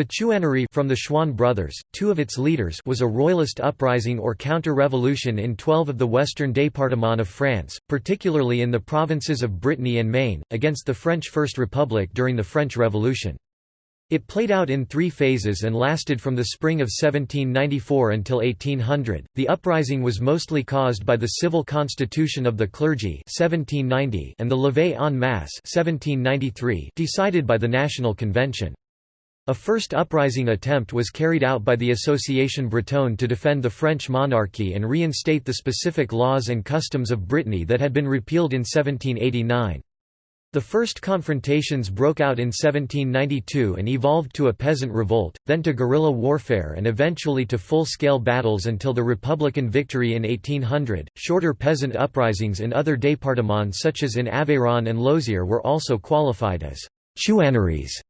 The Chouannerie from the Chouan brothers, two of its leaders was a royalist uprising or counter-revolution in 12 of the western départements of France, particularly in the provinces of Brittany and Maine, against the French First Republic during the French Revolution. It played out in three phases and lasted from the spring of 1794 until 1800. The uprising was mostly caused by the civil constitution of the clergy 1790 and the levée en masse 1793 decided by the National Convention. A first uprising attempt was carried out by the Association Bretonne to defend the French monarchy and reinstate the specific laws and customs of Brittany that had been repealed in 1789. The first confrontations broke out in 1792 and evolved to a peasant revolt, then to guerrilla warfare and eventually to full-scale battles until the Republican victory in 1800. Shorter peasant uprisings in other départements such as in Aveyron and Lozère were also qualified as chouanneries.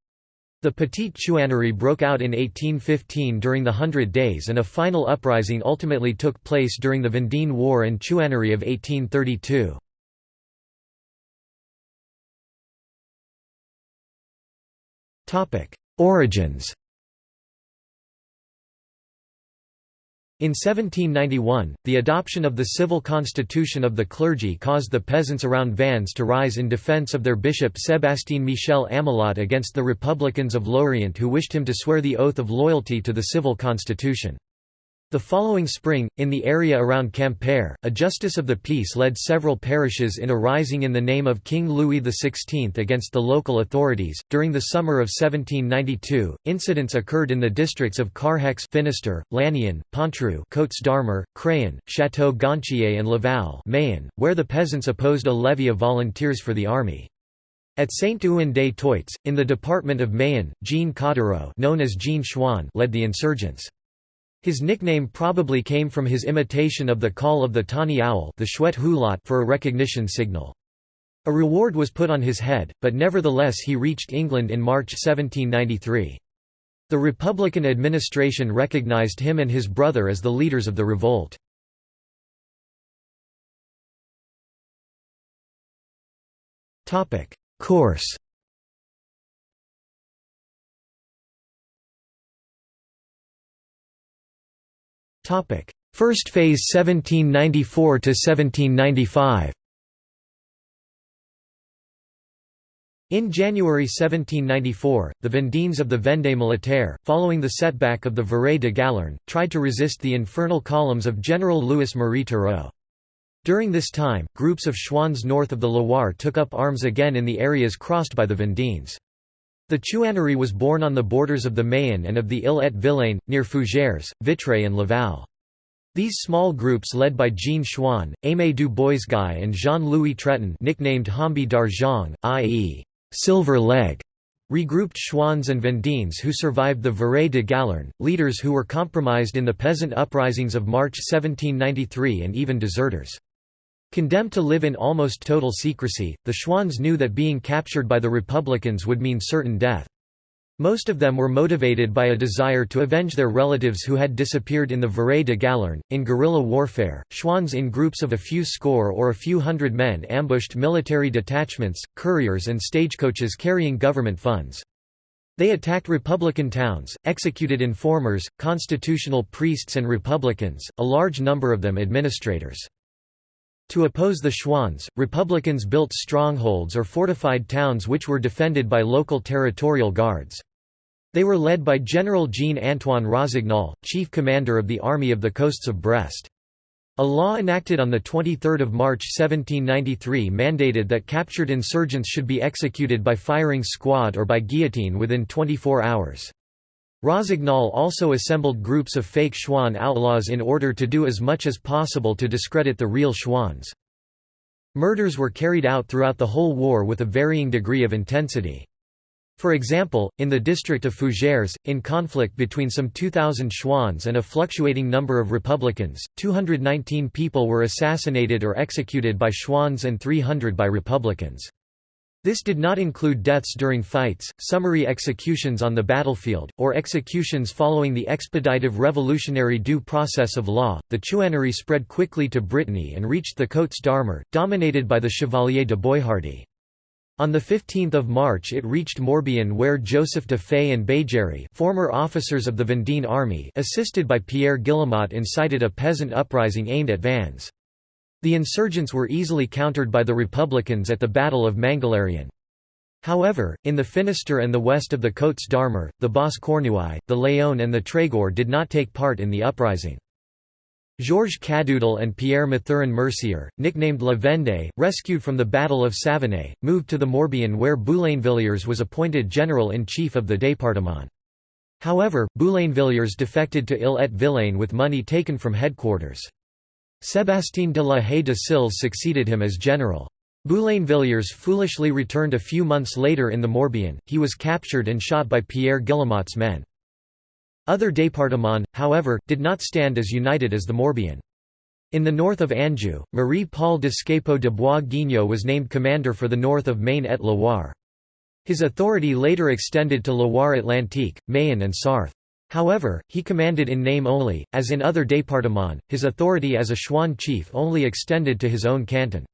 The Petite Chouannerie broke out in 1815 during the Hundred Days and a final uprising ultimately took place during the Vendée War and Chouannerie of 1832. Origins In 1791, the adoption of the civil constitution of the clergy caused the peasants around Vannes to rise in defense of their bishop Sébastien Michel Amelot against the Republicans of Lorient who wished him to swear the oath of loyalty to the civil constitution. The following spring, in the area around Quimper, a justice of the peace led several parishes in a rising in the name of King Louis XVI against the local authorities. During the summer of 1792, incidents occurred in the districts of Carhaix, Finistère, Lannion, Pontrieux, Côtes d'Armor, Craon, Château Gontier, and Laval, Mayenne, where the peasants opposed a levy of volunteers for the army. At Saint-Ouen des Toits, in the department of Mayenne, Jean Cottereau known as Jean Chouan led the insurgents. His nickname probably came from his imitation of the call of the tawny owl the for a recognition signal. A reward was put on his head, but nevertheless he reached England in March 1793. The Republican administration recognized him and his brother as the leaders of the revolt. Course First phase 1794 to 1795 In January 1794, the Vendéens of the Vendée Militaire, following the setback of the Verret de Galernes, tried to resist the infernal columns of General Louis-Marie Turreau. During this time, groups of Chouans north of the Loire took up arms again in the areas crossed by the Vendéens. The Chouannerie was born on the borders of the Mayenne and of the Ille-et-Vilaine, near Fougères, Vitré and Laval. These small groups led by Jean Chouan, Aimé du Boisguy and Jean-Louis Treton nicknamed Hambi d'Argent, i.e. silver leg, regrouped Chouans and Vendéens who survived the Verret de Galernes, leaders who were compromised in the peasant uprisings of March 1793 and even deserters. Condemned to live in almost total secrecy, the Chouans knew that being captured by the Republicans would mean certain death. Most of them were motivated by a desire to avenge their relatives who had disappeared in the Verret de Galernes. In guerrilla warfare, Chouans in groups of a few score or a few hundred men ambushed military detachments, couriers, and stagecoaches carrying government funds. They attacked Republican towns, executed informers, constitutional priests, and Republicans, a large number of them administrators. To oppose the Chouans, Republicans built strongholds or fortified towns which were defended by local territorial guards. They were led by General Jean-Antoine Rossignol, chief commander of the Army of the Coasts of Brest. A law enacted on 23 March 1793 mandated that captured insurgents should be executed by firing squad or by guillotine within 24 hours. Rossignol also assembled groups of fake Chouan outlaws in order to do as much as possible to discredit the real Chouans. Murders were carried out throughout the whole war with a varying degree of intensity. For example, in the district of Fougères, in conflict between some 2,000 Chouans and a fluctuating number of Republicans, 219 people were assassinated or executed by Chouans and 300 by Republicans. This did not include deaths during fights, summary executions on the battlefield, or executions following the expeditive revolutionary due process of law. The Chouannerie spread quickly to Brittany and reached the Côtes d'Armor, dominated by the Chevalier de Boishardy. On 15 March it reached Morbihan where Joseph de Fay and Béjary former officers of the Vendée army assisted by Pierre Guillemot incited a peasant uprising aimed at Vannes. The insurgents were easily countered by the Republicans at the Battle of Mangolérian. However, in the Finistère and the west of the Côtes d'Armor, the Basse Cornouaille, the Léon and the Trégor did not take part in the uprising. Georges Cadoudal and Pierre Mathurin Mercier, nicknamed La Vendée, rescued from the Battle of Savenay, moved to the Morbihan where Boulainvilliers was appointed general-in-chief of the département. However, Boulainvilliers defected to Ille-et-Vilaine with money taken from headquarters. Sébastien de la Haye de Silles succeeded him as general. Boulainvilliers foolishly returned a few months later in the Morbihan, he was captured and shot by Pierre Guillemot's men. Other départements, however, did not stand as united as the Morbihan. In the north of Anjou, Marie-Paul de Scapeau de Bois Guignot was named commander for the north of Maine et Loire. His authority later extended to Loire Atlantique, Mayenne and Sarthe. However, he commanded in name only, as in other départements, his authority as a Chouan chief only extended to his own canton.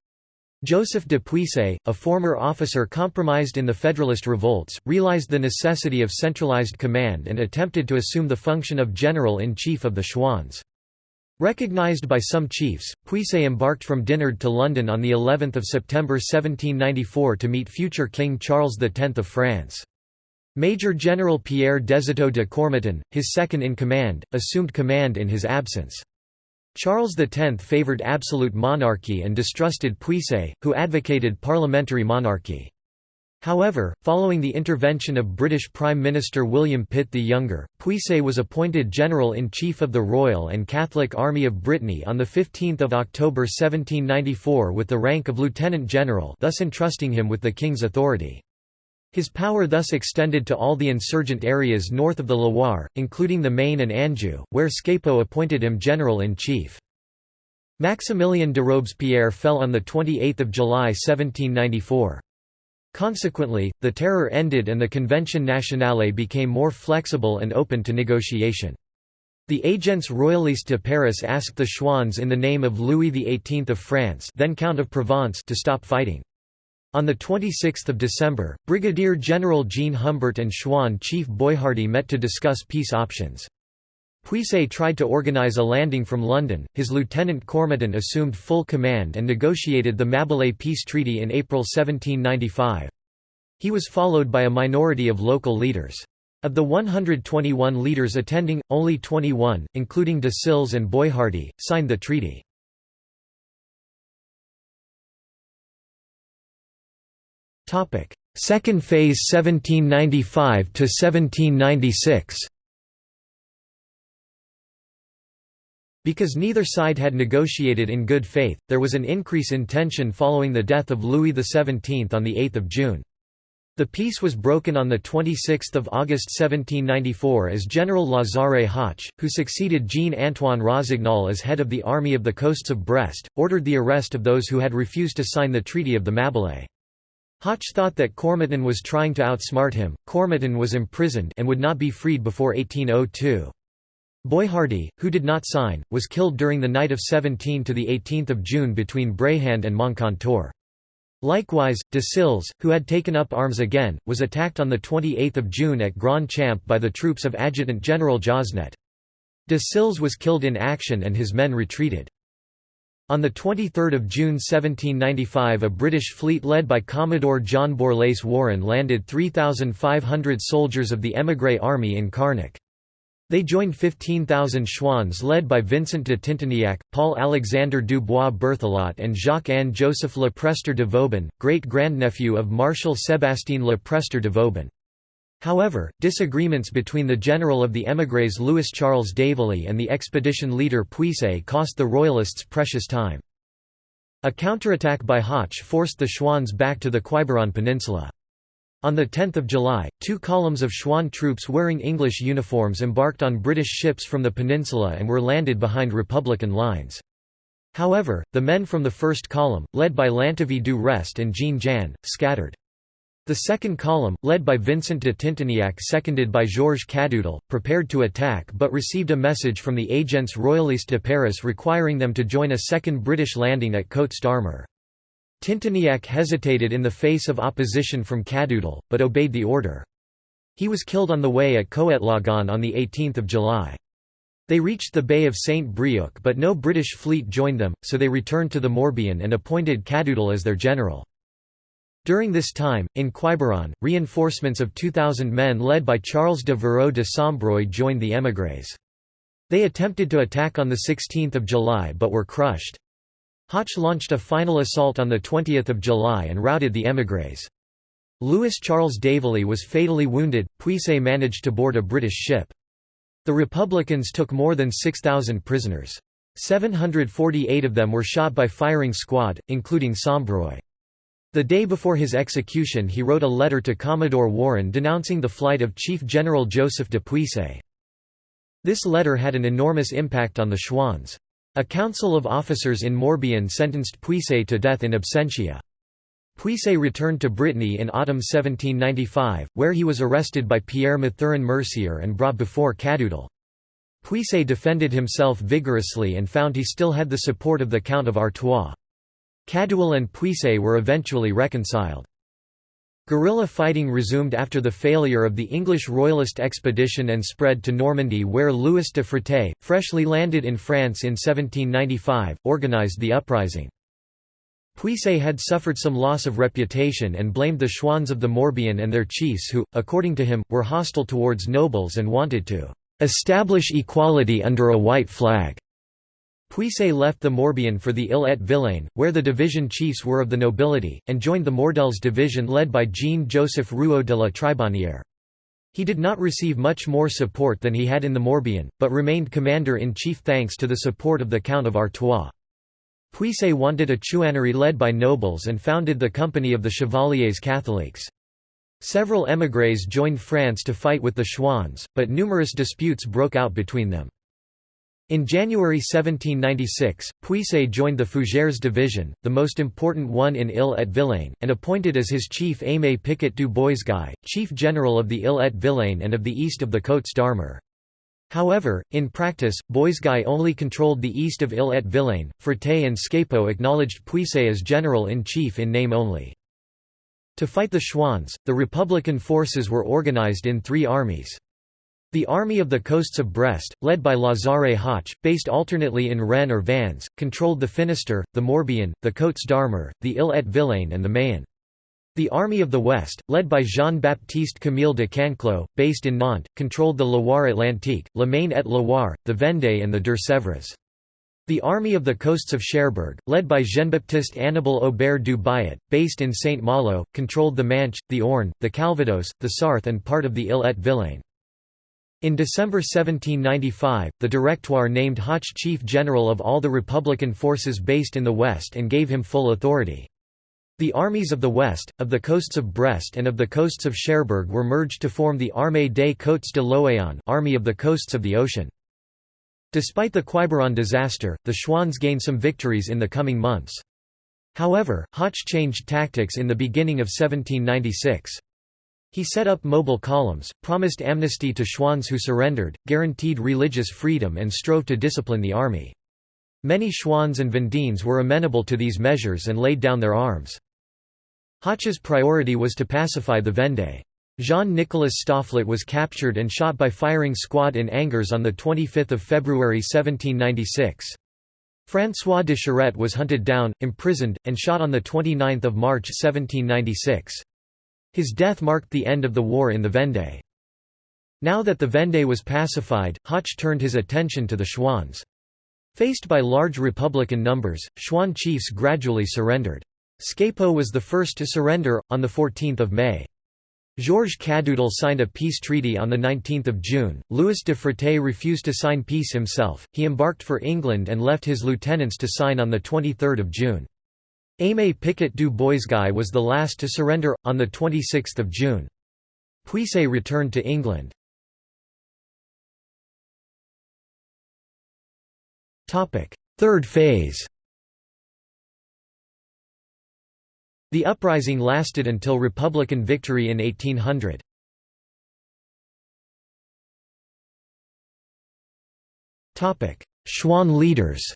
Joseph de Puisaye, a former officer compromised in the Federalist revolts, realized the necessity of centralized command and attempted to assume the function of general-in-chief of the Chouans. Recognized by some chiefs, Puisaye embarked from Dinard to London on of September 1794 to meet future King Charles X of France. Major General Pierre Desauteaux de Cormatin, his second-in-command, assumed command in his absence. Charles X favoured absolute monarchy and distrusted Puisaye, who advocated parliamentary monarchy. However, following the intervention of British Prime Minister William Pitt the Younger, Puisaye was appointed General-in-Chief of the Royal and Catholic Army of Brittany on 15 October 1794 with the rank of Lieutenant General thus entrusting him with the King's authority. His power thus extended to all the insurgent areas north of the Loire, including the Maine and Anjou, where Scapo appointed him general-in-chief. Maximilien de Robespierre fell on 28 July 1794. Consequently, the terror ended and the Convention Nationale became more flexible and open to negotiation. The Agents Royalistes de Paris asked the Chouans in the name of Louis XVIII of France then Count of Provence to stop fighting. On 26 December, Brigadier General Jean Humbert and Chouan chief Boishardy met to discuss peace options. Puisaye tried to organize a landing from London, his lieutenant Cormatin assumed full command and negotiated the Mabilais Peace Treaty in April 1795. He was followed by a minority of local leaders. Of the 121 leaders attending, only 21, including de Silles and Boishardy, signed the treaty. Topic: Second phase 1795 to 1796. Because neither side had negotiated in good faith, there was an increase in tension following the death of Louis XVII on 8 June. The peace was broken on 26 August 1794 as General Lazare Hoche, who succeeded Jean-Antoine Rossignol as head of the Army of the Coasts of Brest, ordered the arrest of those who had refused to sign the Treaty of the Mabilais. Hoche thought that Cormatin was trying to outsmart him. Cormatin was imprisoned and would not be freed before 1802. Boishardy, who did not sign, was killed during the night of 17 to 18 June between Bréhand and Moncontour. Likewise, de Silles, who had taken up arms again, was attacked on 28 June at Grand Champ by the troops of Adjutant General Josnet. De Silles was killed in action and his men retreated. On 23 June 1795 a British fleet led by Commodore John Borlase Warren landed 3,500 soldiers of the émigré army in Carnac. They joined 15,000 Chouans led by Vincent de Tinténiac, Paul-Alexandre Dubois Berthelot and Jacques-Anne Joseph Le Prestre de Vauban, great-grandnephew of Marshal Sébastien Le Prestre de Vauban. However, disagreements between the general of the émigrés Louis-Charles d'Hervilly and the expedition leader Puisaye cost the Royalists precious time. A counterattack by Hoche forced the Chouans back to the Quiberon Peninsula. On 10 July, two columns of Chouan troops wearing English uniforms embarked on British ships from the peninsula and were landed behind Republican lines. However, the men from the first column, led by Lantivy du Rest and Jean Jan, scattered. The second column, led by Vincent de Tinténiac seconded by Georges Cadoudal, prepared to attack but received a message from the Agents Royalistes de Paris requiring them to join a second British landing at Côtes d'Armor. Tinténiac hesitated in the face of opposition from Cadoudal, but obeyed the order. He was killed on the way at Coetlogon on 18 July. They reached the Bay of St. Brieuc but no British fleet joined them, so they returned to the Morbihan and appointed Cadoudal as their general. During this time, in Quiberon, reinforcements of 2,000 men led by Charles de Verreau de Sombreuil joined the émigrés. They attempted to attack on 16 July but were crushed. Hoche launched a final assault on 20 July and routed the émigrés. Louis Charles d'Hervilly was fatally wounded, Puisaye managed to board a British ship. The Republicans took more than 6,000 prisoners. 748 of them were shot by firing squad, including Sombreuil. The day before his execution he wrote a letter to Commodore Warren denouncing the flight of Chief General Joseph de Puisaye. This letter had an enormous impact on the Chouans. A council of officers in Morbihan sentenced Puisaye to death in absentia. Puisaye returned to Brittany in autumn 1795, where he was arrested by Pierre Mathurin Mercier and brought before Cadoudal. Puisaye defended himself vigorously and found he still had the support of the Count of Artois. Cadoudal and Puisaye were eventually reconciled. Guerrilla fighting resumed after the failure of the English royalist expedition and spread to Normandy where Louis de Frotté, freshly landed in France in 1795, organized the uprising. Puisaye had suffered some loss of reputation and blamed the Chouans of the Morbihan and their chiefs who, according to him, were hostile towards nobles and wanted to "...establish equality under a white flag." Puisaye left the Morbihan for the Île-et-Vilaine, where the division chiefs were of the nobility, and joined the Mordels division led by Jean-Joseph Rouault de la Tribonnière. He did not receive much more support than he had in the Morbihan, but remained commander-in-chief thanks to the support of the Count of Artois. Puisaye wanted a chouannerie led by nobles and founded the Company of the Chevaliers Catholiques. Several émigrés joined France to fight with the Chouans, but numerous disputes broke out between them. In January 1796, Puisaye joined the Fougères division, the most important one in Île-et-Vilaine, and appointed as his chief Aimé Picot du Boisguy, chief general of the Île-et-Vilaine and of the east of the Côtes d'Armor. However, in practice, Boisguy only controlled the east of Île-et-Vilaine, Frotté and Scapeau acknowledged Puisaye as general-in-chief in name only. To fight the Chouans, the Republican forces were organized in three armies. The Army of the Coasts of Brest, led by Lazare Hoche, based alternately in Rennes or Vannes, controlled the Finistère, the Morbihan, the Côtes d'Armor, the Île-et-Vilaine and the Mayenne. The Army of the West, led by Jean-Baptiste Camille de Canclaux, based in Nantes, controlled the Loire Atlantique, La Maine et Loire, the Vendée and the Deux-Sèvres. The Army of the Coasts of Cherbourg, led by Jean-Baptiste Annibal Aubert du Bayet, based in Saint-Malo, controlled the Manche, the Orne, the Calvados, the Sarthe and part of the Île-et-Vilaine. In December 1795, the Directoire named Hoche chief general of all the Republican forces based in the West and gave him full authority. The armies of the West, of the coasts of Brest and of the coasts of Cherbourg were merged to form the Armée des Côtes de l'Océan Army of the Coasts of the Ocean. Despite the Quiberon disaster, the Chouans gained some victories in the coming months. However, Hoche changed tactics in the beginning of 1796. He set up mobile columns, promised amnesty to Chouans who surrendered, guaranteed religious freedom and strove to discipline the army. Many Chouans and Vendéens were amenable to these measures and laid down their arms. Hoche's priority was to pacify the Vendée. Jean-Nicolas Stofflet was captured and shot by firing squad in Angers on 25 February 1796. François de Charette was hunted down, imprisoned, and shot on 29 March 1796. His death marked the end of the war in the Vendée. Now that the Vendée was pacified, Hoche turned his attention to the Chouans. Faced by large Republican numbers, Chouan chiefs gradually surrendered. Scapeau was the first to surrender, on 14 May. Georges Cadoudal signed a peace treaty on 19 June. Louis de Frotté refused to sign peace himself, he embarked for England and left his lieutenants to sign on 23 June. Aimé Picot du Boisguy was the last to surrender, on 26 June. Puisaye returned to England. Third phase The uprising lasted until Republican victory in 1800. Chouan leaders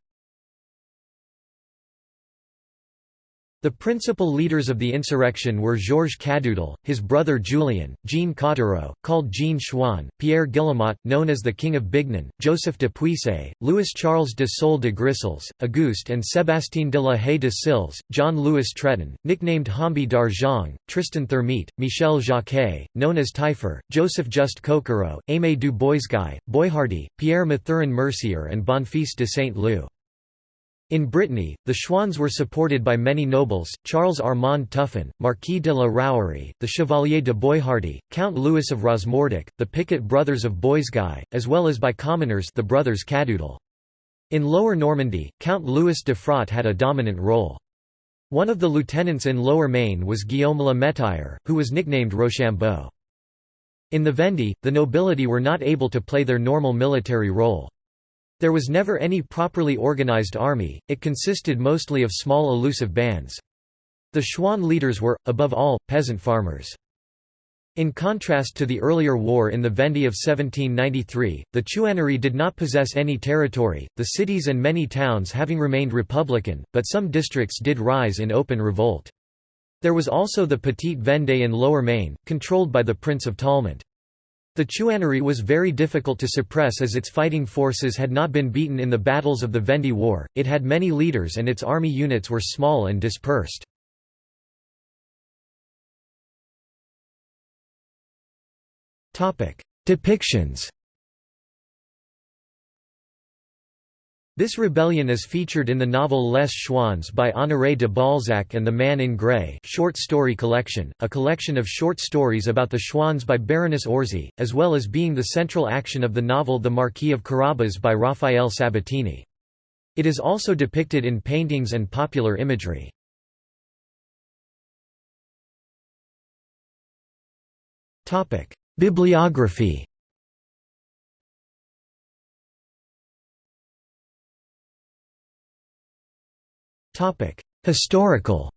The principal leaders of the insurrection were Georges Cadoudal, his brother Julien, Jean Cottereau, called Jean Chouan, Pierre Guillemot, known as the King of Bignan, Joseph de Puisaye, Louis-Charles de Sol de Grisolles, Auguste and Sébastien de la Haye de Silles, John-Louis Treton, nicknamed Hambi d'Argent, Tristan Thermite, Michel Jacquet, known as Taillefer, Joseph Just Coquereau, Aimé du Boisguy, Boishardy, Pierre Mathurin Mercier and Bonfils de Saint-Leu. In Brittany, the Chouans were supported by many nobles, Charles Armand Tuffin, Marquis de la Rouerie, the Chevalier de Boishardy, Count Louis of Rosmordic, the Picot brothers of Boisguy, as well as by commoners the brothers Cadoudal. In Lower Normandy, Count Louis de Frotté had a dominant role. One of the lieutenants in Lower Maine was Guillaume Le Métayer, who was nicknamed Rochambeau. In the Vendée, the nobility were not able to play their normal military role. There was never any properly organized army, it consisted mostly of small elusive bands. The Chouan leaders were, above all, peasant farmers. In contrast to the earlier war in the Vendée of 1793, the Chouannerie did not possess any territory, the cities and many towns having remained republican, but some districts did rise in open revolt. There was also the Petite Vendée in Lower Maine, controlled by the Prince of Talmont. The Chouannerie was very difficult to suppress as its fighting forces had not been beaten in the battles of the Vendée War, it had many leaders and its army units were small and dispersed. Depictions This rebellion is featured in the novel Les Chouans by Honoré de Balzac and The Man in Grey short story collection, a collection of short stories about the Chouans by Baroness Orczy, as well as being the central action of the novel The Marquis of Carabas by Rafael Sabatini. It is also depicted in paintings and popular imagery. Bibliography Historical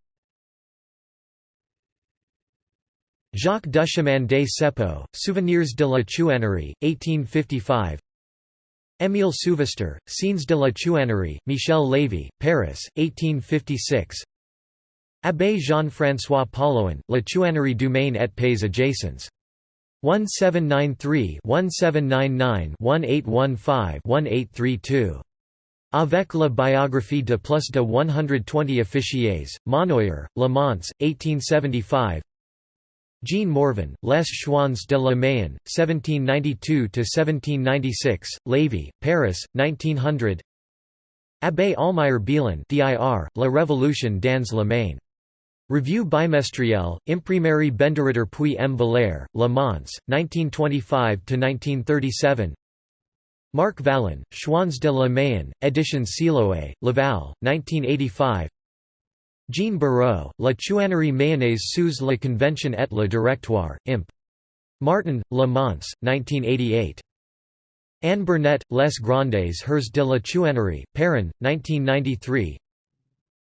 Jacques Duchemin des Cepeaux, Souvenirs de la Chouannerie, 1855 Émile Souvestre, Scenes de la Chouannerie, Michel Lévy, Paris, 1856 Abbé Jean-François Paulouin, La Chouannerie du Maine et pays adjacents. 1793-1799-1815-1832 Avec la biographie de plus de 120 officiers, Monnoyer, Le Mans, 1875 Jean Morvan, Les Chouans de la Mayenne, 1792–1796, Lévy, Paris, 1900 Abbé Almayer Bielin dir, La Révolution dans la Maine. Revue bimestrielle, Imprimerie Benderitter puis M. Valère, Le Mans, 1925–1937 Marc Vallon, Chouans de la Mayenne, Éditions Siloé, Laval, 1985 Jean Barreau, La Chouannerie mayennaise sous la Convention et le Directoire, Imp. Martin, Le Mans, 1988. Anne Bernet, Les Grandes Heures de la Chouannerie, Perrin, 1993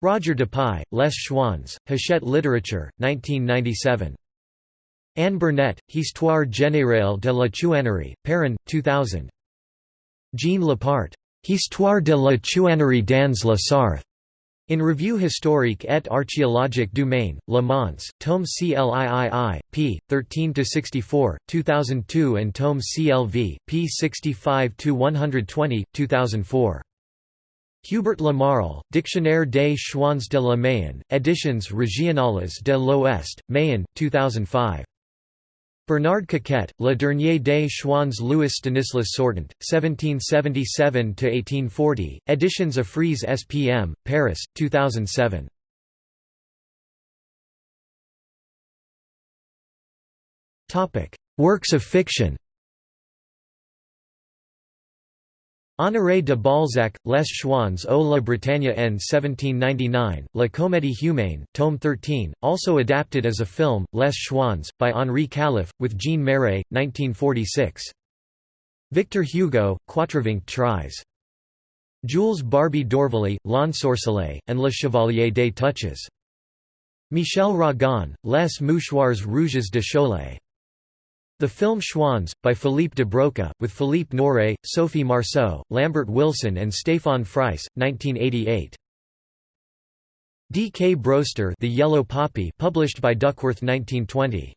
Roger Dupuy, Les Chouans, Hachette Literature, 1997. Anne Bernet, Histoire générale de la Chouannerie, Perrin, 2000. Jean Lapart. Histoire de la chouannerie dans la Sarthe. In Revue historique et archéologique du Maine, Le Mans, tome CLIII, p. 13–64, 2002 and tome CLV, p. 65–120, 2004. Hubert Lamarle, Dictionnaire des Chouans de la Mayenne, Editions Régionales de l'Ouest, Mayenne, 2005. Bernard Coquet, Le Dernier des Chouans Louis Stanislas Sortant, 1777–1840, Editions Frise SPM, Paris, 2007. Works of fiction Honoré de Balzac, Les Chouans au la Bretagne en 1799, La Comédie humaine, tome 13, also adapted as a film, Les Chouans, by Henri Calef, with Jean Marais, 1946. Victor Hugo, Quatrevingt-treize. Jules Barbey d'Aurevilly, L'Ensorcelé, and Le Chevalier des Touches. Michel Ragon, Les Mouchoirs Rouges de Cholet. The film Chouans, by Philippe de Broca, with Philippe Noiret, Sophie Marceau, Lambert Wilson and Stéphane Freiss, 1988. D. K. Broster The Yellow Poppy published by Duckworth 1920.